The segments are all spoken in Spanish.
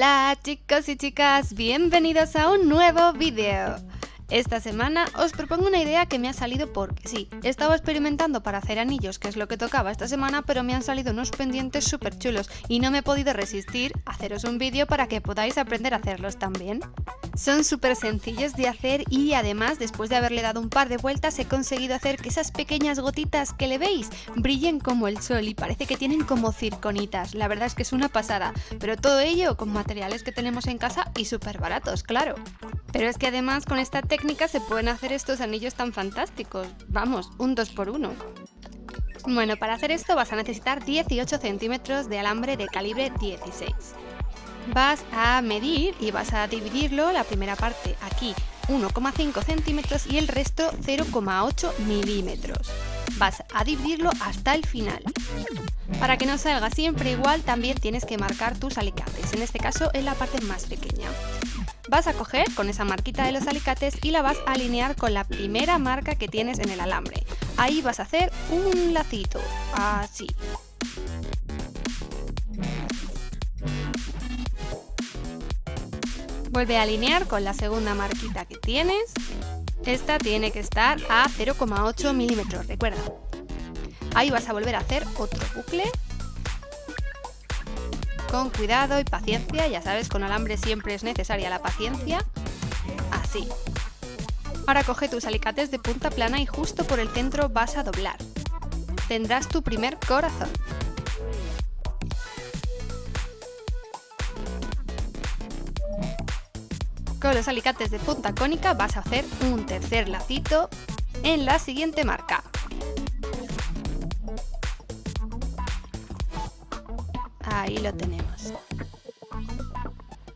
Hola chicos y chicas, bienvenidos a un nuevo vídeo. Esta semana os propongo una idea que me ha salido porque sí, estaba experimentando para hacer anillos, que es lo que tocaba esta semana, pero me han salido unos pendientes súper chulos y no me he podido resistir a haceros un vídeo para que podáis aprender a hacerlos también. Son súper sencillos de hacer y además después de haberle dado un par de vueltas he conseguido hacer que esas pequeñas gotitas que le veis brillen como el sol y parece que tienen como circonitas, la verdad es que es una pasada, pero todo ello con materiales que tenemos en casa y súper baratos, claro. Pero es que además con esta técnica se pueden hacer estos anillos tan fantásticos. Vamos, un 2 por 1 Bueno, para hacer esto vas a necesitar 18 centímetros de alambre de calibre 16. Vas a medir y vas a dividirlo, la primera parte aquí 1,5 centímetros y el resto 0,8 milímetros. Vas a dividirlo hasta el final. Para que no salga siempre igual también tienes que marcar tus alicates, en este caso en la parte más pequeña. Vas a coger con esa marquita de los alicates y la vas a alinear con la primera marca que tienes en el alambre. Ahí vas a hacer un lacito, así. Vuelve a alinear con la segunda marquita que tienes. Esta tiene que estar a 0,8 milímetros, recuerda. Ahí vas a volver a hacer otro bucle con cuidado y paciencia, ya sabes, con alambre siempre es necesaria la paciencia. Así. Ahora coge tus alicates de punta plana y justo por el centro vas a doblar. Tendrás tu primer corazón. Los alicates de punta cónica vas a hacer un tercer lacito en la siguiente marca. Ahí lo tenemos.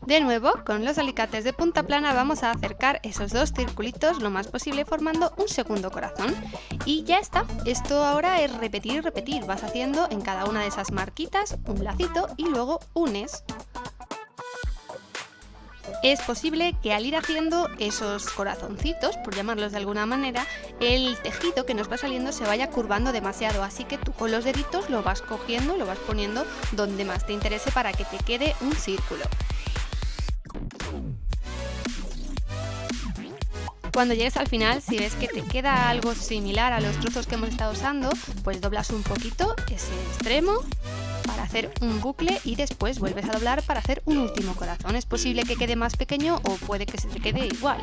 De nuevo, con los alicates de punta plana vamos a acercar esos dos circulitos lo más posible formando un segundo corazón. Y ya está, esto ahora es repetir y repetir, vas haciendo en cada una de esas marquitas un lacito y luego unes es posible que al ir haciendo esos corazoncitos, por llamarlos de alguna manera, el tejido que nos va saliendo se vaya curvando demasiado, así que tú con los deditos lo vas cogiendo, lo vas poniendo donde más te interese para que te quede un círculo. Cuando llegues al final, si ves que te queda algo similar a los trozos que hemos estado usando, pues doblas un poquito ese extremo para hacer un bucle y después vuelves a doblar para hacer un último corazón. Es posible que quede más pequeño o puede que se te quede igual.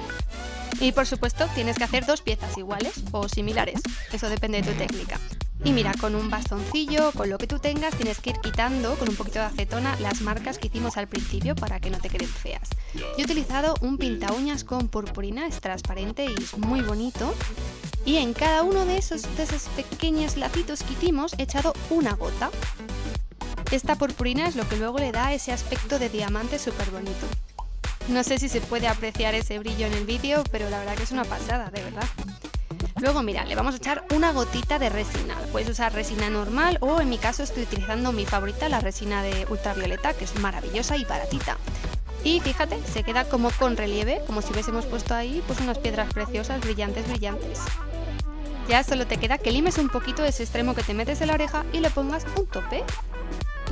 Y por supuesto tienes que hacer dos piezas iguales o similares, eso depende de tu técnica. Y mira, con un bastoncillo, con lo que tú tengas, tienes que ir quitando con un poquito de acetona las marcas que hicimos al principio para que no te queden feas. Yo he utilizado un pinta uñas con purpurina, es transparente y es muy bonito. Y en cada uno de esos, de esos pequeños lacitos que hicimos he echado una gota. Esta purpurina es lo que luego le da ese aspecto de diamante súper bonito. No sé si se puede apreciar ese brillo en el vídeo, pero la verdad que es una pasada, de verdad. Luego, mira, le vamos a echar una gotita de resina. Puedes usar resina normal o en mi caso estoy utilizando mi favorita, la resina de ultravioleta, que es maravillosa y baratita. Y fíjate, se queda como con relieve, como si hubiésemos puesto ahí pues unas piedras preciosas, brillantes, brillantes. Ya solo te queda que limes un poquito ese extremo que te metes en la oreja y le pongas un tope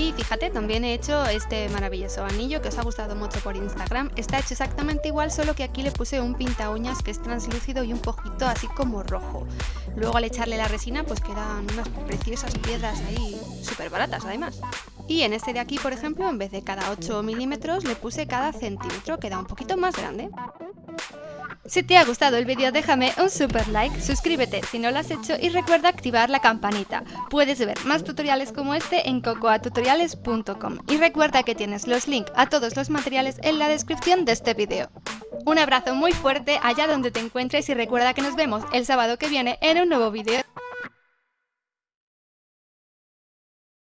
y fíjate, también he hecho este maravilloso anillo que os ha gustado mucho por Instagram. Está hecho exactamente igual, solo que aquí le puse un pinta uñas que es translúcido y un poquito así como rojo. Luego al echarle la resina pues quedan unas preciosas piedras ahí, súper baratas además. Y en este de aquí, por ejemplo, en vez de cada 8 milímetros, le puse cada centímetro, queda un poquito más grande. Si te ha gustado el vídeo déjame un super like, suscríbete si no lo has hecho y recuerda activar la campanita. Puedes ver más tutoriales como este en cocoatutoriales.com y recuerda que tienes los links a todos los materiales en la descripción de este vídeo. Un abrazo muy fuerte allá donde te encuentres y recuerda que nos vemos el sábado que viene en un nuevo vídeo.